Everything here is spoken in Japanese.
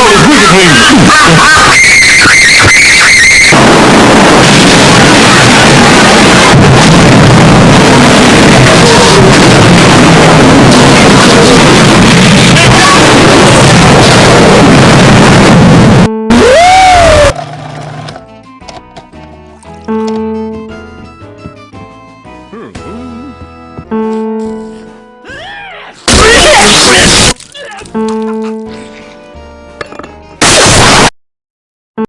Solid Wizard